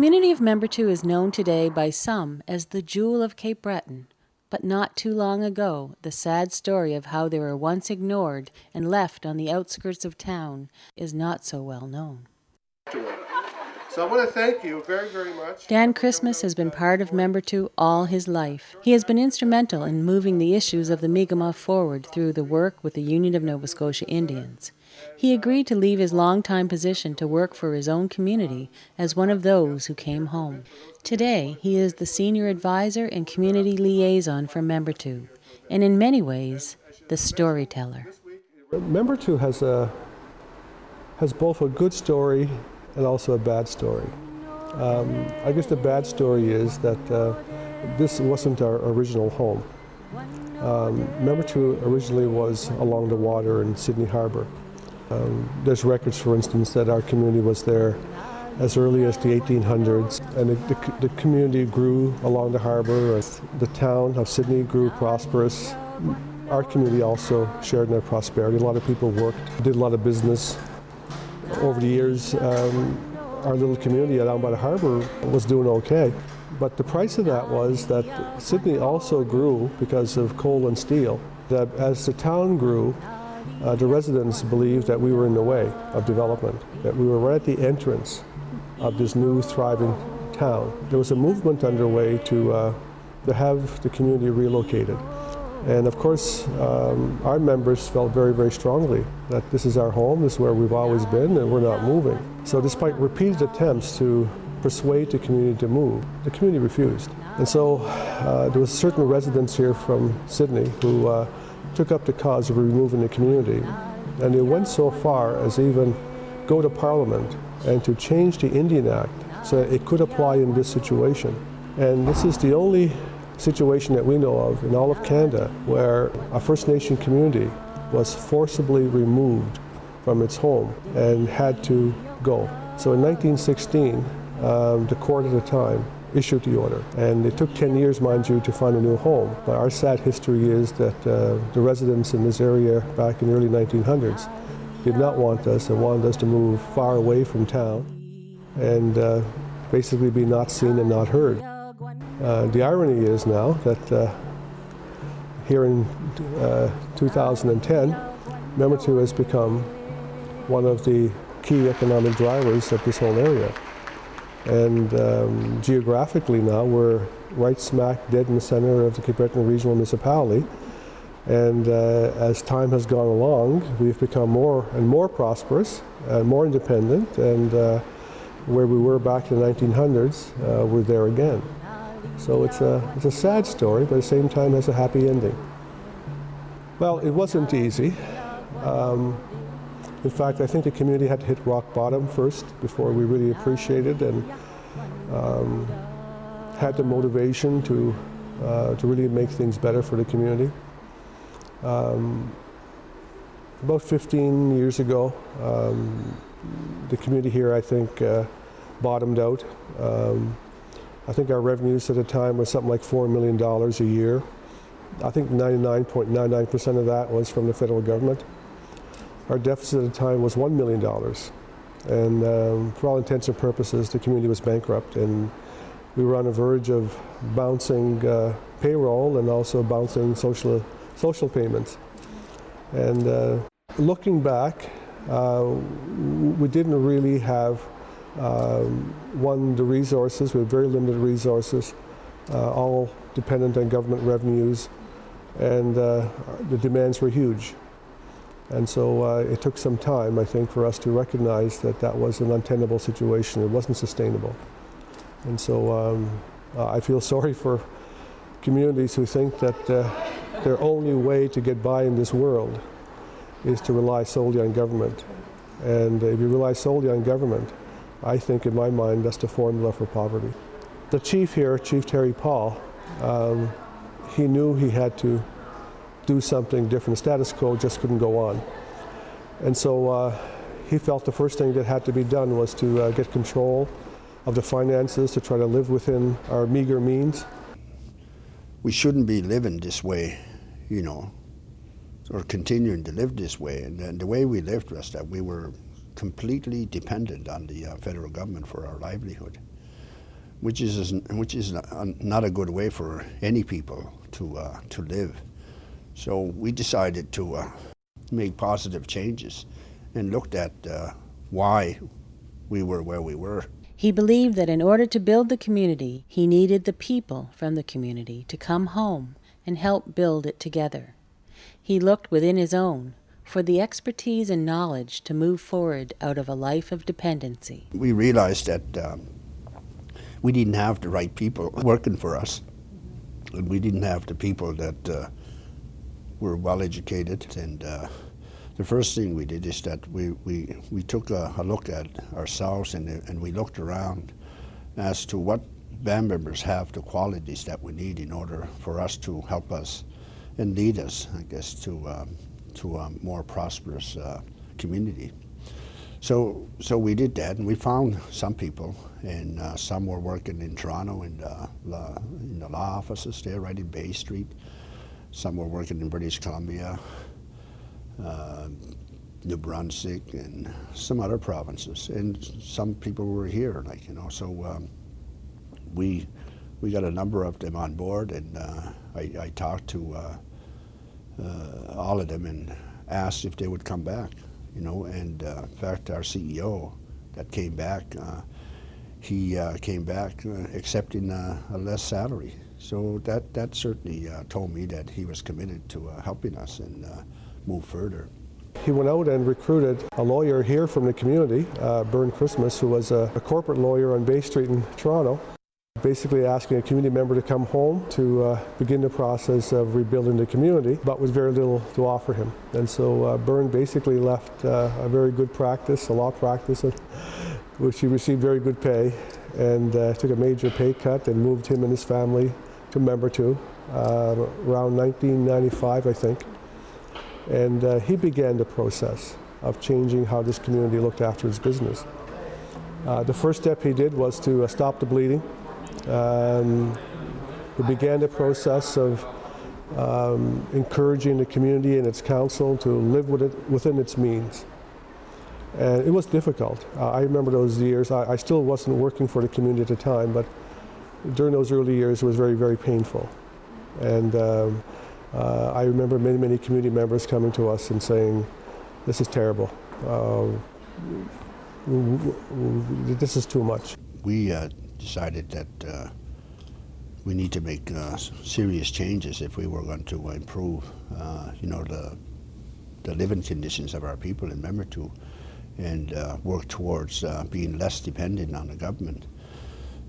community of Membertou is known today by some as the jewel of Cape Breton, but not too long ago, the sad story of how they were once ignored and left on the outskirts of town is not so well known. So I want to thank you very, very much. Dan Christmas has been part of Membertou all his life. He has been instrumental in moving the issues of the Mi'kmaq forward through the work with the Union of Nova Scotia Indians. He agreed to leave his longtime position to work for his own community as one of those who came home. Today, he is the senior advisor and community liaison for Membertou, and in many ways, the storyteller. Membertou has a has both a good story and also a bad story. Um, I guess the bad story is that uh, this wasn't our original home. Um, two, originally was along the water in Sydney Harbour. Um, there's records, for instance, that our community was there as early as the 1800s, and the, the, the community grew along the harbour. The town of Sydney grew prosperous. Our community also shared in their prosperity. A lot of people worked, did a lot of business. Over the years, um, our little community down by the harbour was doing okay. But the price of that was that Sydney also grew because of coal and steel. That as the town grew, uh, the residents believed that we were in the way of development, that we were right at the entrance of this new thriving town. There was a movement underway to, uh, to have the community relocated. And of course, um, our members felt very, very strongly that this is our home, this is where we've always been, and we're not moving. So despite repeated attempts to persuade the community to move, the community refused. And so uh, there was certain residents here from Sydney who uh, took up the cause of removing the community. And they went so far as even go to Parliament and to change the Indian Act so that it could apply in this situation. And this is the only situation that we know of in all of Canada where a First Nation community was forcibly removed from its home and had to go. So in 1916, um, the court at the time issued the order. And it took 10 years, mind you, to find a new home. But our sad history is that uh, the residents in this area back in the early 1900s did not want us and wanted us to move far away from town and uh, basically be not seen and not heard. Uh, the irony is now that uh, here in uh, 2010, Membertou has become one of the key economic drivers of this whole area. And um, geographically now, we're right smack dead in the center of the Cape Breton Regional Municipality. And uh, as time has gone along, we've become more and more prosperous and more independent. And uh, where we were back in the 1900s, uh, we're there again. So it's a, it's a sad story, but at the same time has a happy ending. Well, it wasn't easy. Um, in fact, I think the community had to hit rock bottom first before we really appreciated and um, had the motivation to, uh, to really make things better for the community. Um, about 15 years ago, um, the community here, I think, uh, bottomed out. I think our revenues at the time was something like $4 million a year. I think 99.99% of that was from the federal government. Our deficit at the time was $1 million. And um, for all intents and purposes, the community was bankrupt. And we were on the verge of bouncing uh, payroll and also bouncing social, social payments. And uh, looking back, uh, we didn't really have, um, one, the resources, we have very limited resources, uh, all dependent on government revenues, and uh, the demands were huge. And so uh, it took some time, I think, for us to recognize that that was an untenable situation. It wasn't sustainable. And so um, I feel sorry for communities who think that uh, their only way to get by in this world is to rely solely on government. And if you rely solely on government, I think in my mind that's the formula for poverty. The chief here, Chief Terry Paul, um, he knew he had to do something different. The status quo just couldn't go on. And so uh, he felt the first thing that had to be done was to uh, get control of the finances to try to live within our meager means. We shouldn't be living this way, you know, or continuing to live this way. And, and the way we lived was that we were completely dependent on the uh, federal government for our livelihood. which is which is not a good way for any people to uh, to live. So we decided to uh, make positive changes and looked at uh, why we were where we were. He believed that in order to build the community, he needed the people from the community to come home and help build it together. He looked within his own for the expertise and knowledge to move forward out of a life of dependency. We realized that um, we didn't have the right people working for us, and we didn't have the people that uh, were well educated. And uh, the first thing we did is that we, we, we took a, a look at ourselves and, and we looked around as to what band members have the qualities that we need in order for us to help us and lead us, I guess, to um, to a more prosperous uh, community. So, so we did that, and we found some people, and uh, some were working in Toronto in the, la, in the law offices there, right in Bay Street. Some were working in British Columbia, uh, New Brunswick, and some other provinces. And some people were here, like you know. So um, we we got a number of them on board, and uh, I, I talked to uh, uh, all of them and asked if they would come back, you know, and uh, in fact our CEO that came back, uh, he came back accepting a less salary. So that, that certainly told me that he was committed to helping us and move further. He went out and recruited a lawyer here from the community, uh, Bernd Christmas, who was a, a, corporate lawyer on Bay Street in Toronto basically asking a community member to come home to uh, begin the process of rebuilding the community, but with very little to offer him. And so uh, Bernd basically left uh, a very good practice, a law practice, which he received very good pay, and uh, took a major pay cut and moved him and his family to Membertou uh, around 1995, I think. And uh, he began the process of changing how this community looked after its business. the first step he did was to stop the bleeding um, we began the process of um, encouraging the community and its council to live with it within its means. And it was difficult. Uh, I remember those years. I, I, still wasn't working for the community at the time, but during those early years, it was very, very painful. And um, uh, I remember many, many community members coming to us and saying, this is terrible. Uh, this is too much. We uh, decided that uh, we need to make uh, serious changes if we were going to improve, uh, you know, the the living conditions of our people in Membertou and uh, work towards uh, being less dependent on the government.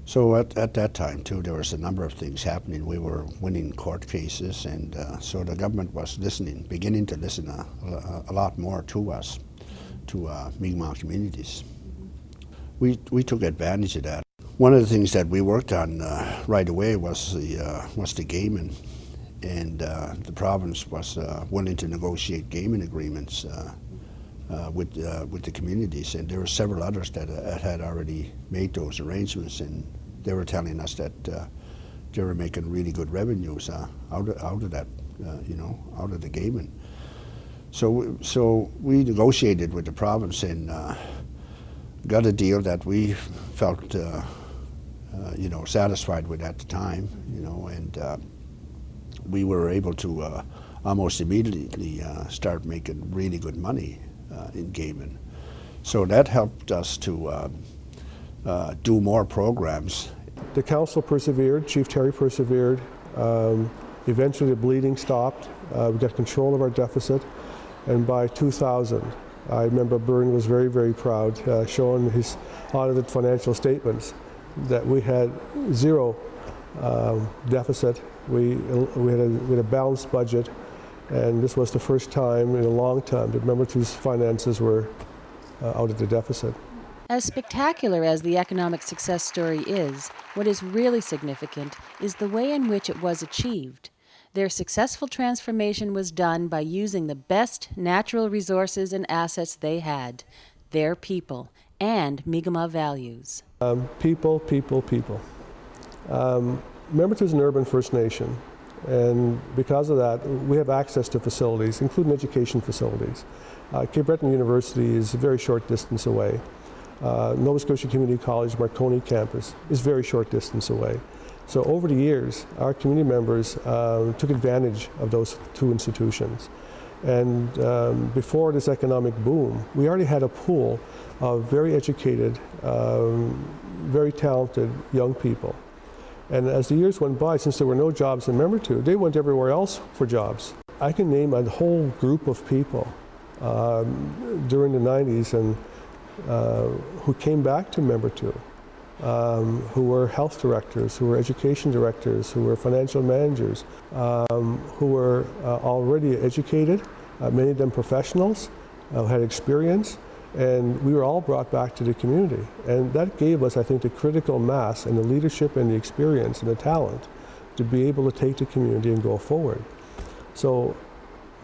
So at, at that time too, there was a number of things happening. We were winning court cases, and uh, so the government was listening, beginning to listen a, a, a lot more to us, to Mi'kmaq communities. We, we took advantage of that. One of the things that we worked on uh, right away was the uh, was the gaming, and uh, the province was uh, willing to negotiate gaming agreements uh, uh, with with the communities, and there were several others that had already made those arrangements, and they were telling us that they were making really good revenues out of, out of that, you know, out of the gaming. So so we negotiated with the province and got a deal that we felt uh, you know, satisfied with at the time, you know, and uh, we were able to uh, almost immediately uh, start making really good money uh, in gaming. So that helped us to do more programs. The council persevered, Chief Terry persevered. Um, eventually the bleeding stopped. we got control of our deficit. And by 2000, I remember Bernd was very, very proud, showing his audited financial statements that we had zero um, deficit. We, we, had a, we had a balanced budget, and this was the first time in a long time that Membertou's finances were uh, out of the deficit. As spectacular as the economic success story is, what is really significant is the way in which it was achieved. Their successful transformation was done by using the best natural resources and assets they had, their people, and Mi'kmaq values. Um, people, people, people. Um, Membertou is an urban First Nation, and because of that, we have access to facilities, including education facilities. Uh, Cape Breton University is a very short distance away. Uh, Nova Scotia Community College Marconi campus is very short distance away. So over the years, our community members um, took advantage of those two institutions. And um, before this economic boom, we already had a pool of very educated, um, very talented young people. And as the years went by, since there were no jobs in Membertou, they went everywhere else for jobs. I can name a whole group of people um, during the 90s and uh, who came back to Membertou, um, who were health directors, who were education directors, who were financial managers, um, who were uh, already educated, uh, many of them professionals, uh, had experience, and we were all brought back to the community. And that gave us, I think, the critical mass and the leadership and the experience and the talent to be able to take the community and go forward. So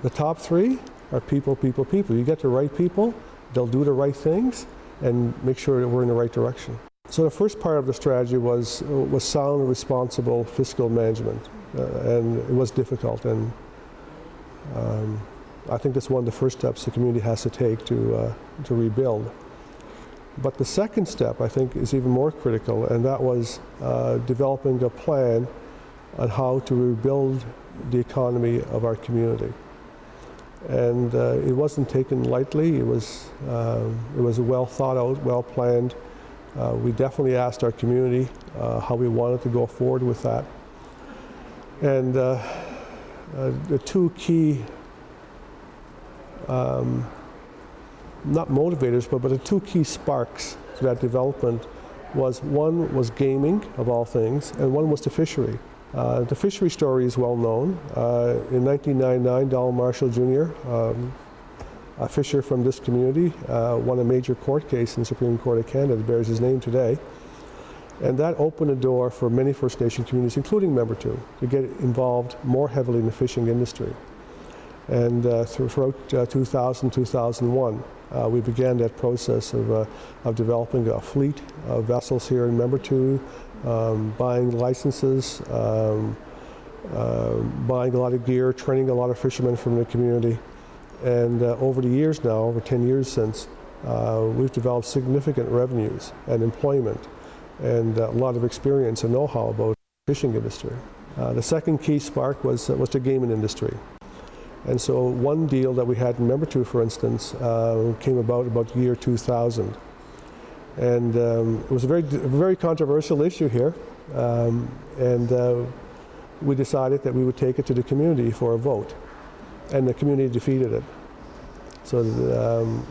the top three are people, people, people. You get the right people, they'll do the right things and make sure that we're in the right direction. So the first part of the strategy was, was sound, responsible fiscal management. Uh, and it was difficult. And um, I think that's one of the first steps the community has to take to, uh, to rebuild. But the second step, I think, is even more critical, and that was uh, developing a plan on how to rebuild the economy of our community. And uh, it wasn't taken lightly. It was, um, it was well thought out, well planned. Uh, we definitely asked our community uh, how we wanted to go forward with that. And uh, uh, the two key um, not motivators, but, but the two key sparks to that development was one was gaming, of all things, and one was the fishery. Uh, the fishery story is well known. Uh, in 1999, Donald Marshall Jr., um, a fisher from this community, uh, won a major court case in the Supreme Court of Canada that bears his name today. And that opened a door for many First Nation communities, including Membertou, to get involved more heavily in the fishing industry. And uh, throughout uh, 2000, 2001, uh, we began that process of, uh, of developing a fleet of vessels here in Membertou, um, buying licenses, um, uh, buying a lot of gear, training a lot of fishermen from the community. And uh, over the years now, over 10 years since, we've developed significant revenues and employment and a lot of experience and know-how about the fishing industry. the second key spark was, was the gaming industry. And so one deal that we had in Membertou, for instance, uh, came about about year 2000. And um, it was a very, very controversial issue here. Um, and uh, we decided that we would take it to the community for a vote. And the community defeated it. So, um,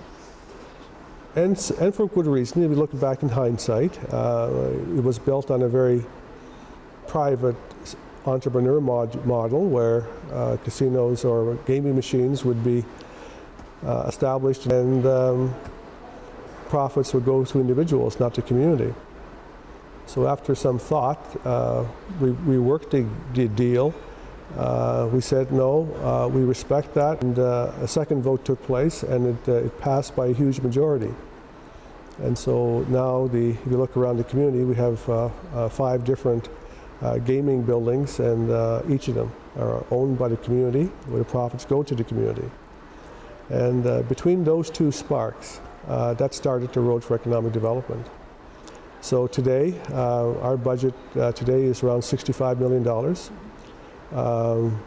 and, and for good reason, if we look back in hindsight, uh, it was built on a very private entrepreneur mod model where uh, casinos or gaming machines would be uh, established and um, profits would go to individuals, not to community. So after some thought, uh, we, we worked the, deal. Uh, we said no, uh, we respect that, and uh, a second vote took place, and it, it passed by a huge majority. And so now, the, if you look around the community, we have five different uh, gaming buildings, and uh, each of them are owned by the community, where the profits go to the community. And uh, between those two sparks, uh, that started the road for economic development. So today, uh, our budget uh, today is around $65 million. Um,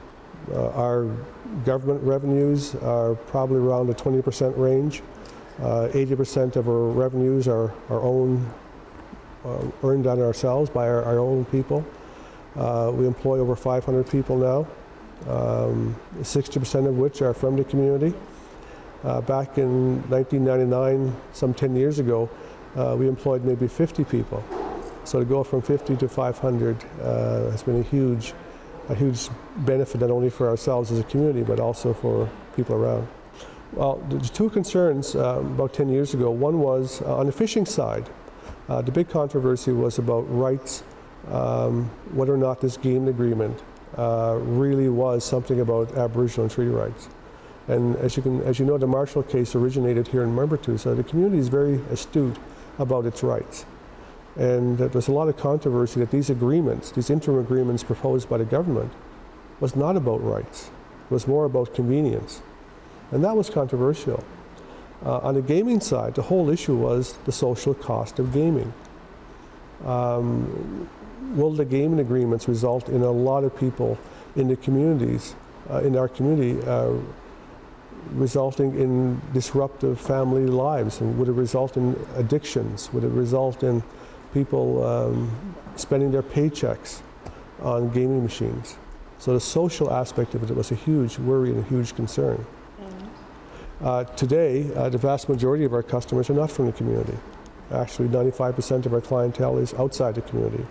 our government revenues are probably around the 20% range. 80% of our revenues are our own, earned on ourselves by our, our own people. Uh, we employ over 500 people now, 60% um, of which are from the community. Uh, back in 1999, some 10 years ago, uh, we employed maybe 50 people. So to go from 50 to 500 uh, has been a huge, a huge benefit not only for ourselves as a community, but also for people around. Well, the two concerns uh, about 10 years ago. One was uh, on the fishing side. the big controversy was about rights um, whether or not this game agreement uh, really was something about Aboriginal and treaty rights. And as you, can, as you know, the Marshall case originated here in Membertou, so the community is very astute about its rights. And there's a lot of controversy that these agreements, these interim agreements proposed by the government, was not about rights. It was more about convenience. And that was controversial. Uh, on the gaming side, the whole issue was the social cost of gaming. Um, will the gaming agreements result in a lot of people in the communities, uh, in our community, uh, resulting in disruptive family lives? And would it result in addictions? Would it result in people um, spending their paychecks on gaming machines? So the social aspect of it was a huge worry and a huge concern. Uh, today, uh, the vast majority of our customers are not from the community. Actually, 95% of our clientele is outside the community.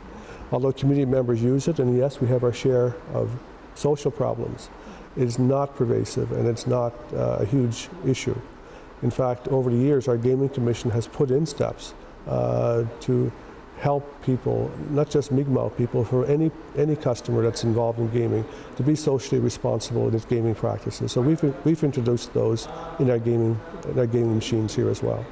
Although community members use it, and yes, we have our share of social problems, it is not pervasive and it's not uh, a huge issue. In fact, over the years, our Gaming Commission has put in steps uh, to help people, not just Mi'kmaq people, for any, any customer that's involved in gaming, to be socially responsible in its gaming practices. So we've, we've introduced those in our gaming, in our gaming machines here as well.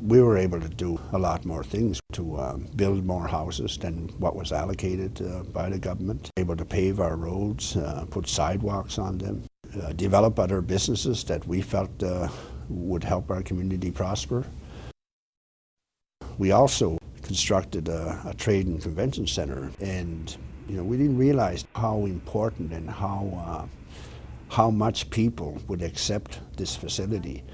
We were able to do a lot more things to um, build more houses than what was allocated uh, by the government, able to pave our roads, uh, put sidewalks on them, uh, develop other businesses that we felt uh, would help our community prosper. We also constructed a, a, trade and convention center and you know we didn't realize how important and how uh, how much people would accept this facility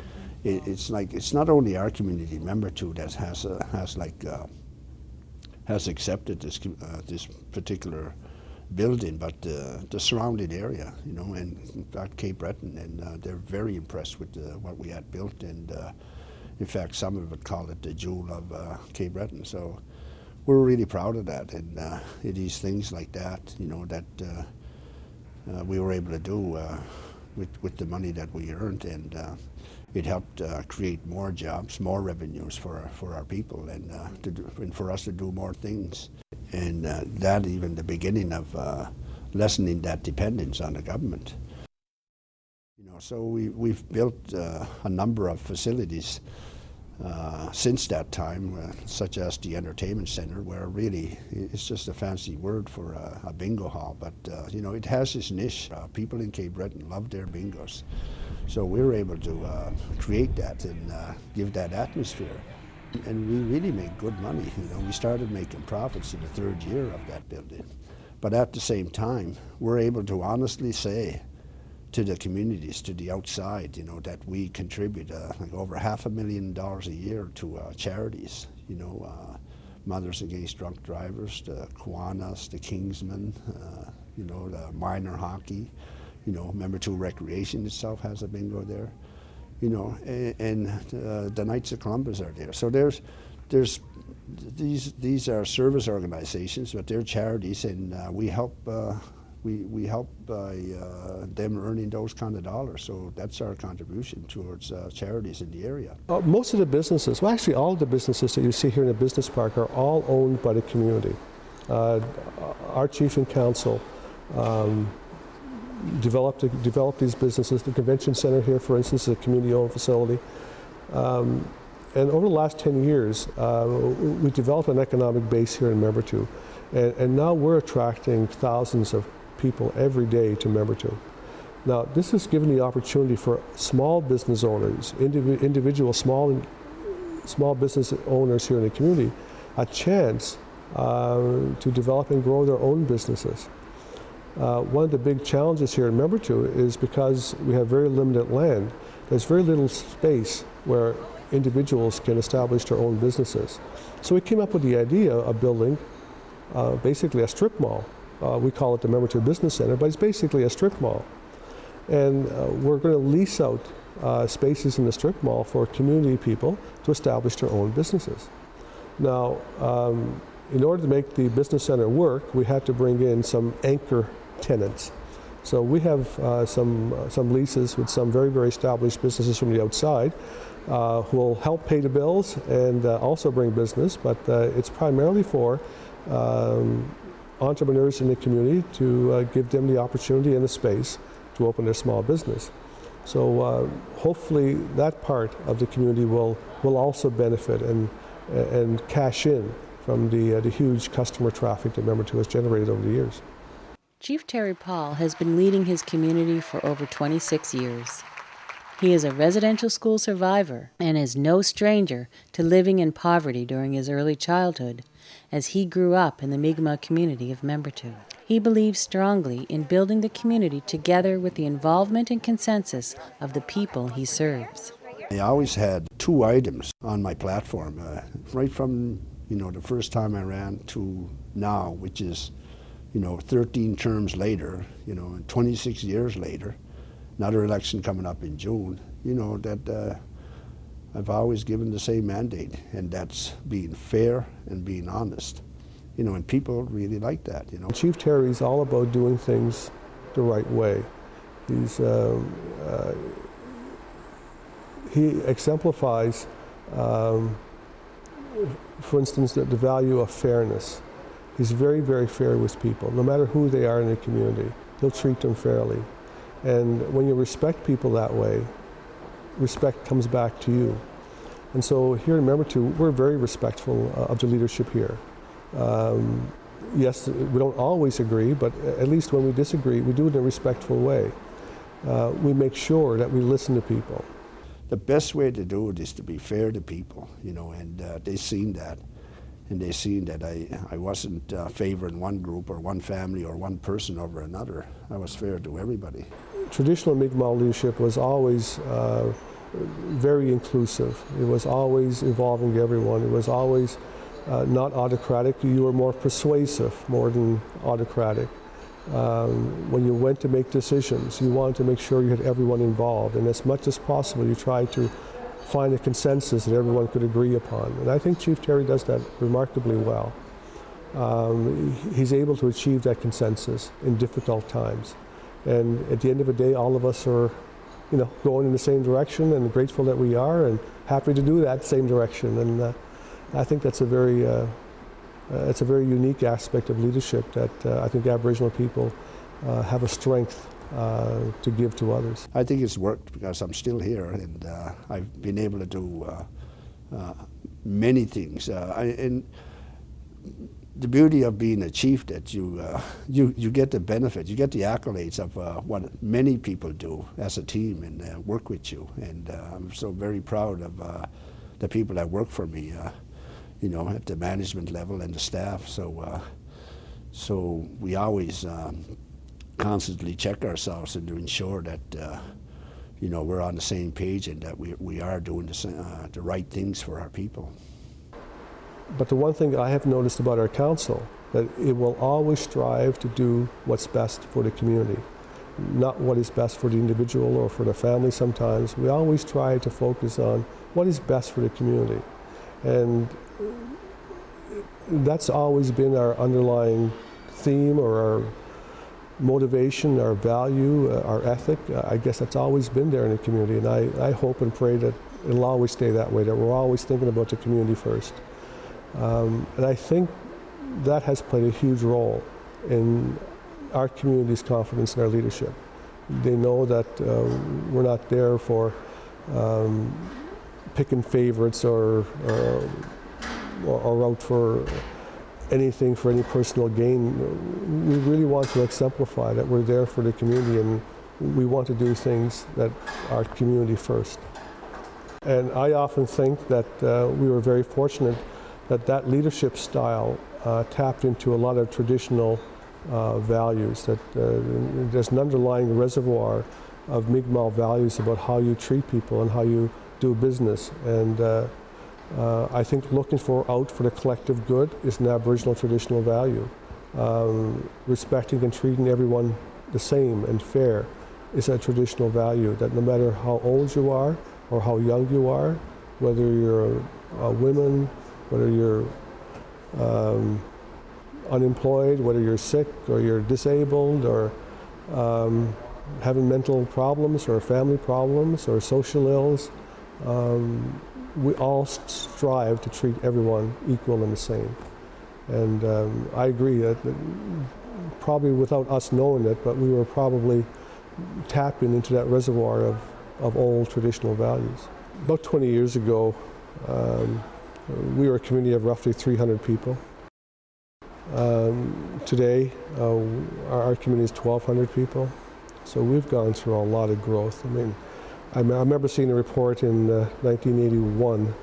it, it's like it's not only our community Membertou that has uh, has like uh, has accepted this uh, this particular building, but uh, the surrounding area, you know, and fact Cape Breton, and uh, they're very impressed with uh, what we had built, and in fact some of it call it the jewel of Cape Breton. So we're really proud of that, and it is things like that, you know, that we were able to do with with the money that we earned, and it helped uh, create more jobs, more revenues for our, for our people, and, uh, do, and for us to do more things. And uh, that even the beginning of uh, lessening that dependence on the government. You know, so we, we've built uh, a number of facilities uh, since that time, uh, such as the entertainment center, where really it's just a fancy word for a, a bingo hall, but uh, you know it has its niche. Uh, people in Cape Breton love their bingos, so we were able to uh, create that and uh, give that atmosphere. And we really made good money. You know, we started making profits in the third year of that building, but at the same time, we're able to honestly say to the communities, to the outside, you know, that we contribute uh, like over half a million dollars a year to uh, charities, you know, uh, Mothers Against Drunk Drivers, the Kiwanis, the Kinsmen, uh, you know, the minor hockey, you know, Membertou Recreation itself has a bingo there, you know, and, and uh, the Knights of Columbus are there. So there's, there's, these, these are service organizations, but they're charities, and uh, we help we, we help by uh, them earning those kind of dollars. So that's our contribution towards uh, charities in the area. Uh, most of the businesses, well actually all the businesses that you see here in the business park are all owned by the community. Uh, our chief and council um, developed, developed these businesses. The convention center here, for instance, is a community-owned facility. Um, and over the last 10 years, uh, we developed an economic base here in Membertou. And, and now we're attracting thousands of people every day to Membertou. Now, this has given the opportunity for small business owners, indiv individual small, small business owners here in the community, a chance uh, to develop and grow their own businesses. Uh, one of the big challenges here in Membertou is because we have very limited land, there's very little space where individuals can establish their own businesses. So we came up with the idea of building uh, basically a strip mall uh, we call it the Membertou Business Center, but it's basically a strip mall. And uh, we're going to lease out uh, spaces in the strip mall for community people to establish their own businesses. Now, um, in order to make the business center work, we had to bring in some anchor tenants. So we have uh, some, uh, some leases with some very, very established businesses from the outside uh, who will help pay the bills and also bring business, but it's primarily for um, entrepreneurs in the community to uh, give them the opportunity and the space to open their small business. So uh, hopefully that part of the community will, will also benefit and, and cash in from the, uh, the huge customer traffic that Membertou has generated over the years. Chief Terry Paul has been leading his community for over 26 years. He is a residential school survivor and is no stranger to living in poverty during his early childhood as he grew up in the Mi'kmaq community of Membertou. He believes strongly in building the community together with the involvement and consensus of the people he serves. I always had two items on my platform, uh, right from you know the first time I ran to now, which is you know 13 terms later, you know, and 26 years later, another election coming up in June. You know that uh, I've always given the same mandate, and that's being fair and being honest. You know, and people really like that. You know, Chief Terry's all about doing things the right way. He's um, uh, he exemplifies, um, for instance, the, the value of fairness. He's very, very fair with people, no matter who they are in the community. He'll treat them fairly. And when you respect people that way, respect comes back to you. And so here in Membertou, we're very respectful uh, of the leadership here. Um, yes, we don't always agree, but at least when we disagree, we do it in a respectful way. Uh, we make sure that we listen to people. the best way to do it is to be fair to people, you know, and uh, they've seen that. And they've seen that I, I wasn't uh, favoring one group or one family or one person over another. I was fair to everybody. Traditional Mi'kmaq leadership was always uh, very inclusive. It was always involving everyone. It was always uh, not autocratic. You were more persuasive more than autocratic. Um, when you went to make decisions, you wanted to make sure you had everyone involved, and as much as possible, you tried to find a consensus that everyone could agree upon. And I think Chief Terry does that remarkably well. Um, he's able to achieve that consensus in difficult times. And at the end of the day, all of us are, you know, going in the same direction and grateful that we are and happy to do that same direction. And uh, I think that's a very, uh, uh, a very unique aspect of leadership that uh, I think Aboriginal people uh, have a strength uh, to give to others. I think it's worked because I'm still here and uh, I've been able to do uh, uh, many things. Uh, I, and the beauty of being a chief that you, you, you get the benefit, you get the accolades of what many people do as a team and work with you. And I'm so very proud of the people that work for me, you know, at the management level and the staff. So, so we always um, constantly check ourselves and to ensure that, uh, you know, we're on the same page and that we, we are doing the, uh, the right things for our people. But the one thing I have noticed about our council, that it will always strive to do what's best for the community, not what is best for the individual or for the family sometimes. We always try to focus on what is best for the community. And that's always been our underlying theme or our motivation, our value, uh, our ethic. Uh, I guess that's always been there in the community, and I, I hope and pray that it'll always stay that way, that we're always thinking about the community first. Um, and I think that has played a huge role in our community's confidence in our leadership. They know that uh, we're not there for um, picking favorites or, or, or out for anything for any personal gain. We really want to exemplify that we're there for the community and we want to do things that are community first. And I often think that uh, we were very fortunate that that leadership style uh, tapped into a lot of traditional uh, values, that uh, there's an underlying reservoir of Mi'kmaq values about how you treat people and how you do business. And uh, I think looking for out for the collective good is an Aboriginal traditional value. Um, respecting and treating everyone the same and fair is a traditional value that no matter how old you are or how young you are, whether you're a woman, whether you're um, unemployed, whether you're sick or you're disabled or um, having mental problems or family problems or social ills, um, we all strive to treat everyone equal and the same. And um, I agree that, that probably without us knowing it, but we were probably tapping into that reservoir of, of old traditional values. About 20 years ago, um, we were a community of roughly 300 people. Um, today, uh, our, our community is 1,200 people. So we've gone through a lot of growth. I mean, I, remember seeing a report in uh, 1981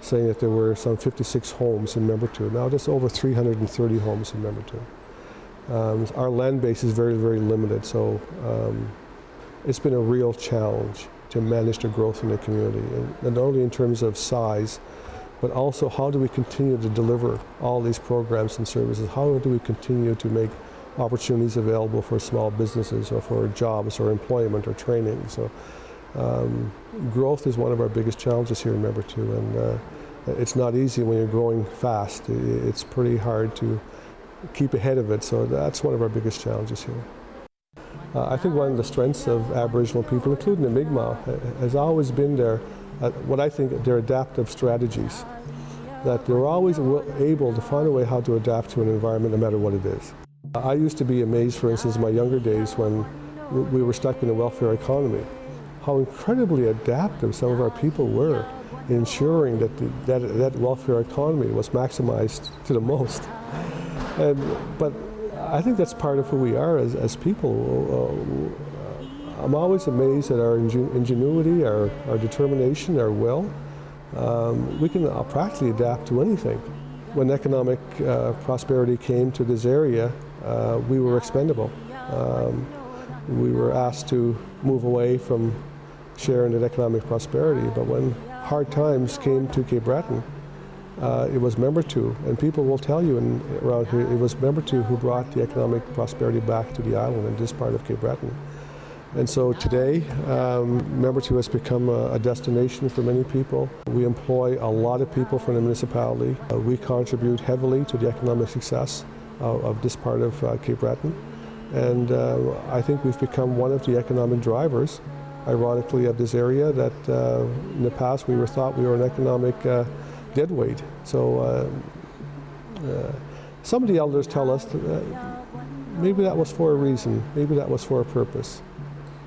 saying that there were some 56 homes in Membertou. Now there's over 330 homes in Membertou. Um, our land base is very, very limited, so um, it's been a real challenge to manage the growth in the community, and not only in terms of size, but also how do we continue to deliver all these programs and services? How do we continue to make opportunities available for small businesses or for jobs or employment or training? So um, growth is one of our biggest challenges here in Membertou, and uh, it's not easy when you're growing fast. It's pretty hard to keep ahead of it, so that's one of our biggest challenges here. Uh, I think one of the strengths of Aboriginal people, including the Mi'kmaq, has always been their, uh, what I think, their adaptive strategies. That they're always able to find a way how to adapt to an environment no matter what it is. I used to be amazed, for instance, in my younger days when we were stuck in a welfare economy, how incredibly adaptive some of our people were in ensuring that the, that, that welfare economy was maximized to the most. And, but I think that's part of who we are as, as people. Uh, I'm always amazed at our ingenuity, our, our determination, our will. Um, we can uh, practically adapt to anything. When economic uh, prosperity came to this area, uh, we were expendable. Um, we were asked to move away from sharing that economic prosperity, but when hard times came to Cape Breton, uh, it was Membertou, and people will tell you in, around here, it was Membertou who brought the economic prosperity back to the island and this part of Cape Breton. And so today, um, Two has become a, a destination for many people. We employ a lot of people from the municipality. Uh, we contribute heavily to the economic success of, of this part of uh, Cape Breton. And uh, I think we've become one of the economic drivers, ironically, of this area that uh, in the past we were thought we were an economic uh, dead weight. So uh, uh, some of the elders tell us that maybe that was for a reason, maybe that was for a purpose.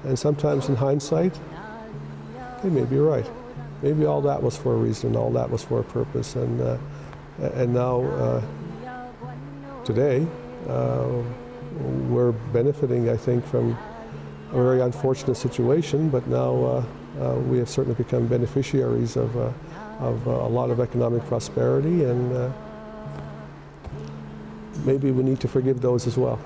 And sometimes in hindsight, they may be right. Maybe all that was for a reason, all that was for a purpose. And, uh, and now, uh, today, uh, we're benefiting, I think, from a very unfortunate situation, but now uh, uh, we have certainly become beneficiaries of, uh, of a lot of economic prosperity, and maybe we need to forgive those as well.